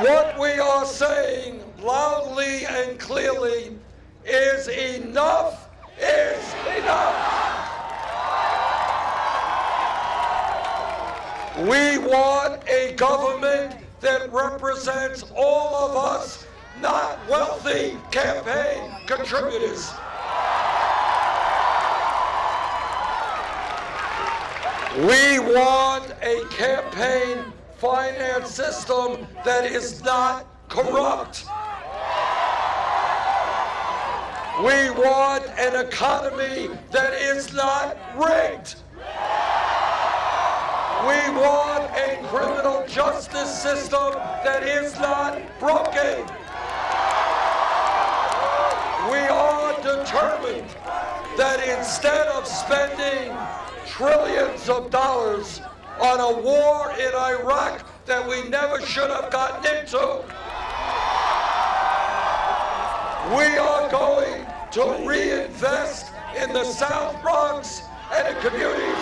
What we are saying loudly and clearly is enough is enough. We want a government that represents all of us, not wealthy campaign contributors. We want a campaign finance system that is not corrupt. We want an economy that is not rigged. We want a criminal justice system that is not broken. We are determined that instead of spending trillions of dollars on a war in Iraq that we never should have gotten into, we are going to reinvest in the South Bronx and in communities